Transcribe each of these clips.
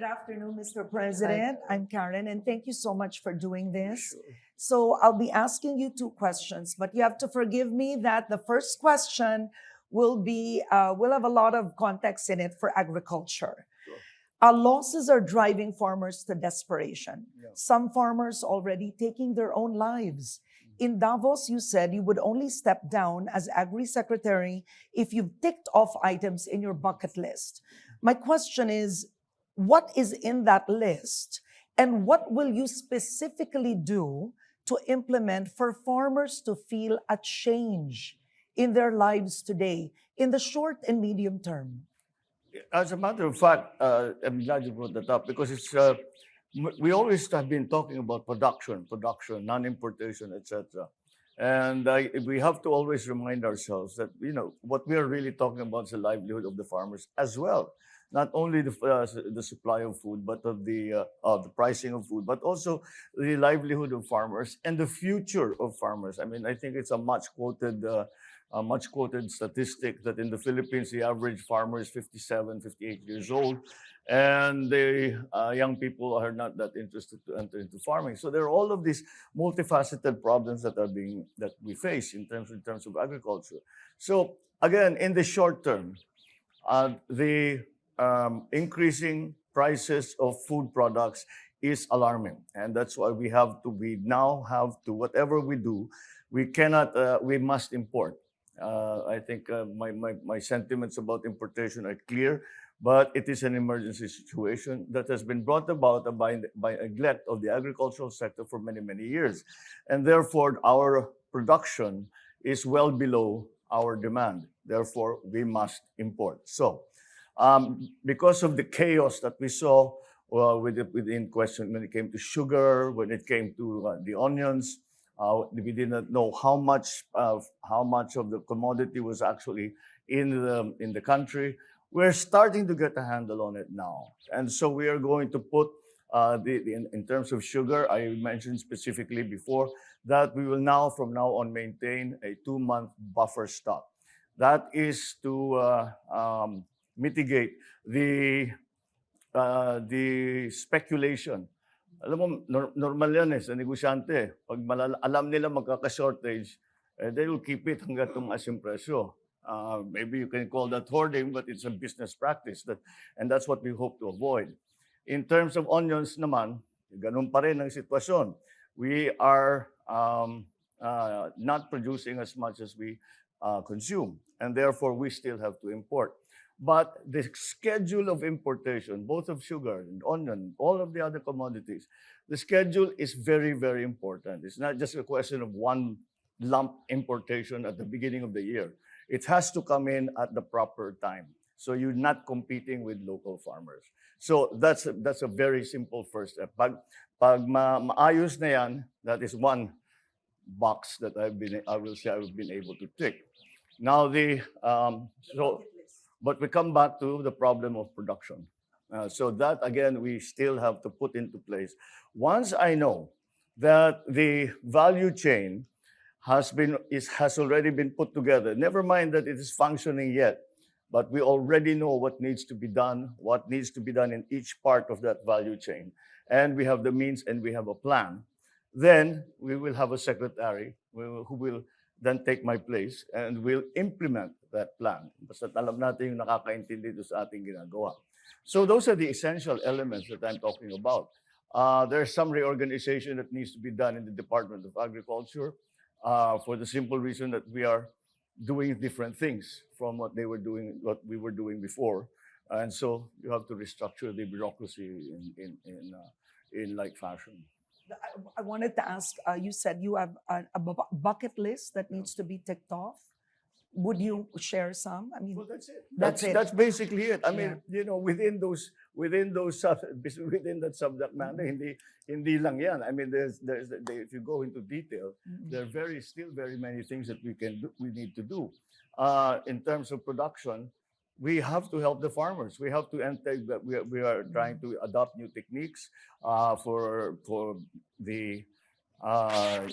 Good afternoon, Mr. President. I'm Karen, and thank you so much for doing this. Sure. So I'll be asking you two questions, but you have to forgive me that the first question will be, uh, will have a lot of context in it for agriculture. Sure. Uh, losses are driving farmers to desperation. Yeah. Some farmers already taking their own lives. Mm. In Davos, you said you would only step down as Agri Secretary if you've ticked off items in your bucket list. My question is, what is in that list? And what will you specifically do to implement for farmers to feel a change in their lives today, in the short and medium term? As a matter of fact, uh, I'm glad you brought that up because it's uh, we always have been talking about production, production, non-importation, etc. And I, we have to always remind ourselves that you know what we are really talking about is the livelihood of the farmers as well. Not only the uh, the supply of food, but of the uh, of the pricing of food, but also the livelihood of farmers and the future of farmers. I mean, I think it's a much quoted. Uh, a much quoted statistic that in the Philippines, the average farmer is 57, 58 years old, and the uh, young people are not that interested to enter into farming. So there are all of these multifaceted problems that are being that we face in terms in terms of agriculture. So again, in the short term, uh, the um, increasing prices of food products is alarming, and that's why we have to. We now have to whatever we do, we cannot. Uh, we must import. Uh, I think uh, my, my, my sentiments about importation are clear, but it is an emergency situation that has been brought about by, by neglect of the agricultural sector for many, many years. And therefore, our production is well below our demand. Therefore, we must import. So, um, because of the chaos that we saw uh, within question when it came to sugar, when it came to uh, the onions, uh, we did not know how much of how much of the commodity was actually in the in the country. We're starting to get a handle on it now, and so we are going to put uh, the, the in, in terms of sugar. I mentioned specifically before that we will now from now on maintain a two month buffer stock. That is to uh, um, mitigate the uh, the speculation alam mo, nor- normal yan eh, sa negosyante. Pag alam nila magkaka-shortage, eh, they will keep it hanggang tumaas yung presyo. Uh, maybe you can call that hoarding, but it's a business practice. That, and that's what we hope to avoid. In terms of onions naman, ganun pa rin ang sitwasyon. We are um, uh, not producing as much as we uh, consume, and therefore we still have to import. But the schedule of importation, both of sugar and onion, all of the other commodities, the schedule is very, very important. It's not just a question of one lump importation at the beginning of the year. It has to come in at the proper time. So you're not competing with local farmers. So that's a, that's a very simple first step. Pag, pag ma, maayos na yan, that is one box that I've been, I will say I've been able to tick. Now the, um, so, but we come back to the problem of production. Uh, so that again, we still have to put into place. Once I know that the value chain has been is has already been put together, never mind that it is functioning yet, but we already know what needs to be done, what needs to be done in each part of that value chain, and we have the means and we have a plan. Then we will have a secretary who will then take my place and will implement that plan. Basta alam natin yung nakakaintindi sa ating ginagawa. So those are the essential elements that I'm talking about. Uh, there's some reorganization that needs to be done in the Department of Agriculture uh, for the simple reason that we are doing different things from what they were doing, what we were doing before. And so you have to restructure the bureaucracy in, in, in, uh, in like fashion. I, I wanted to ask, uh, you said you have a, a bucket list that needs to be ticked off. Would you share some? I mean, Well, that's it. That's That's, it. that's basically it. I mean, you know, within those, within those, within that subject matter, in hindi, hindi lang yan. I mean, there's, there's, there- if you go into detail, mm, there are very, still very many things that we can, do, we need to do. Uh, in terms of production, we have to help the farmers. We have to enter, that we, are- we are trying to adopt new techniques, uh, for, for the, uh,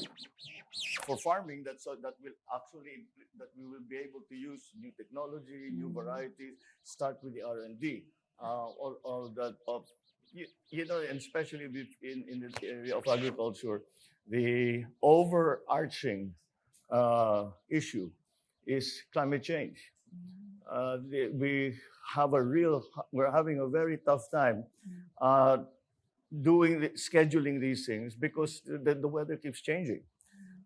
for farming that so that will actually that we will be able to use new technology, new varieties. Start with the R and D. Uh, all, all that of you, you know, and especially in, in the area of agriculture, the overarching uh, issue is climate change. Uh, we have a real, we're having a very tough time uh, doing, the, scheduling these things because the, the weather keeps changing.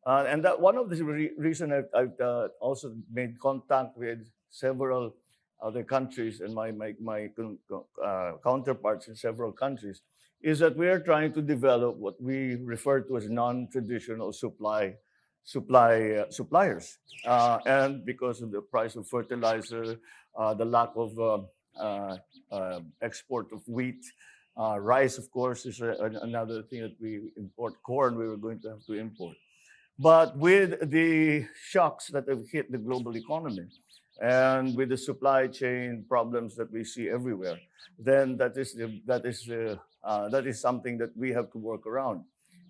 Uh, and that one of the re- reason I've, I've uh, also made contact with several other countries and my, my, my uh, counterparts in several countries is that we are trying to develop what we refer to as non-traditional supply supply suppliers uh, and because of the price of fertilizer uh, the lack of um, uh, export of wheat rice of course is a, an- another thing that we import corn we were going to have to import but with the shocks that have hit the global economy and with the supply chain problems that we see everywhere, then that is the, that is the, uh, that is something that we have to work around.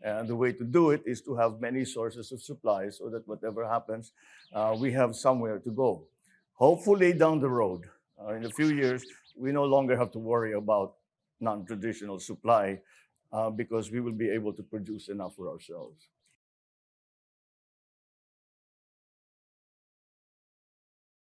And the way to do it is to have many sources of supply so that whatever happens, uh, we have somewhere to go. Hopefully, down the road, uh, in a few years, we no longer have to worry about non-traditional supply uh, because we will be able to produce enough for ourselves.